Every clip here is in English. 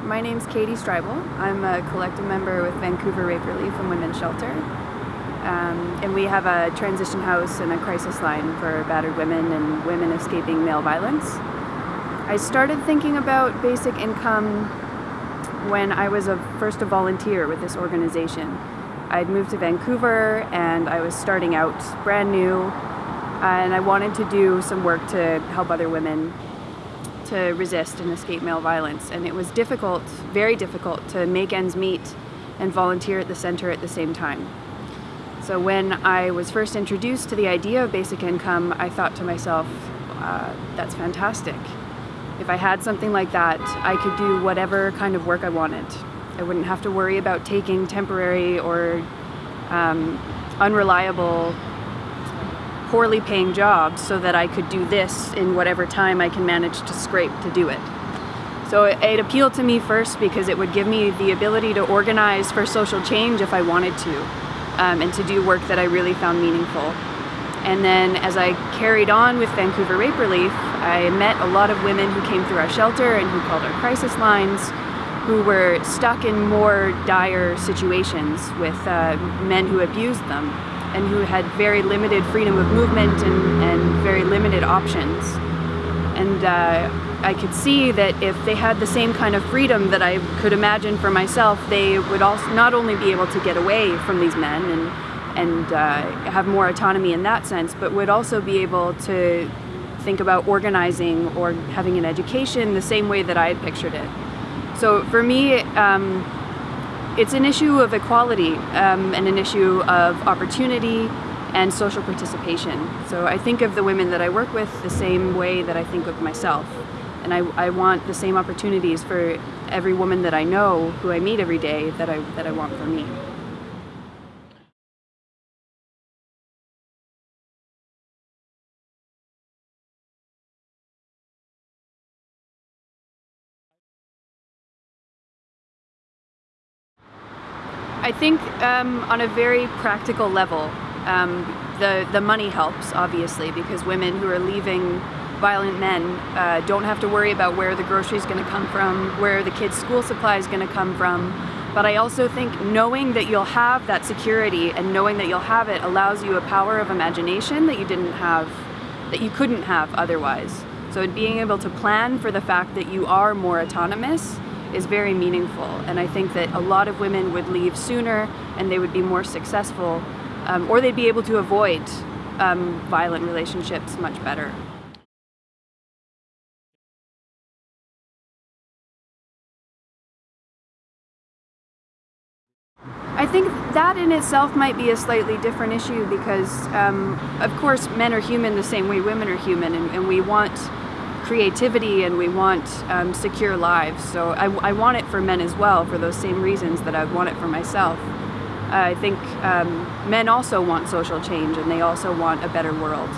My name's Katie Streibel. I'm a collective member with Vancouver Rape Relief and Women's Shelter. Um, and we have a transition house and a crisis line for battered women and women escaping male violence. I started thinking about basic income when I was a, first a volunteer with this organization. I'd moved to Vancouver and I was starting out brand new and I wanted to do some work to help other women to resist and escape male violence. And it was difficult, very difficult, to make ends meet and volunteer at the center at the same time. So when I was first introduced to the idea of basic income, I thought to myself, uh, that's fantastic. If I had something like that, I could do whatever kind of work I wanted. I wouldn't have to worry about taking temporary or um, unreliable poorly paying jobs so that I could do this in whatever time I can manage to scrape to do it. So it, appealed to me first because it would give me the ability to organize for social change if I wanted to um, and to do work that I really found meaningful. And then as I carried on with Vancouver Rape Relief, I met a lot of women who came through our shelter and who called our crisis lines, who were stuck in more dire situations with uh, men who abused them and who had very limited freedom of movement and, and very limited options. And uh, I could see that if they had the same kind of freedom that I could imagine for myself, they would also not only be able to get away from these men and, and uh, have more autonomy in that sense, but would also be able to think about organizing or having an education the same way that I had pictured it. So for me, um, it's an issue of equality um, and an issue of opportunity and social participation. So I think of the women that I work with the same way that I think of myself. And I, I want the same opportunities for every woman that I know, who I meet every day, that I, that I want for me. I think um, on a very practical level, um, the, the money helps, obviously, because women who are leaving violent men uh, don't have to worry about where the grocery is going to come from, where the kids' school supply is going to come from. But I also think knowing that you'll have that security and knowing that you'll have it allows you a power of imagination that you didn't have, that you couldn't have otherwise. So being able to plan for the fact that you are more autonomous is very meaningful. And I think that a lot of women would leave sooner and they would be more successful um, or they'd be able to avoid um, violent relationships much better. I think that in itself might be a slightly different issue because, um, of course, men are human the same way women are human, and, and we want creativity and we want um, secure lives. So I, I, want it for men as well for those same reasons that I want it for myself. I think um, men also want social change and they also want a better world.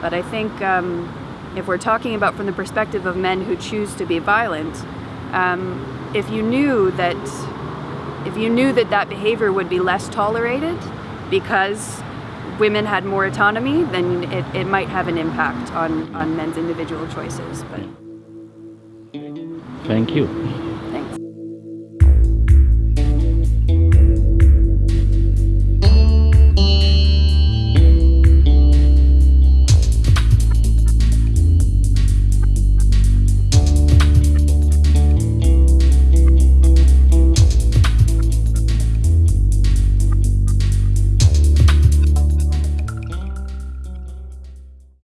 But I think um, if we're talking about from the perspective of men who choose to be violent, um, if you knew that if you knew that that behavior would be less tolerated because women had more autonomy, then it, it might have an impact on, on men's individual choices. But Thank you.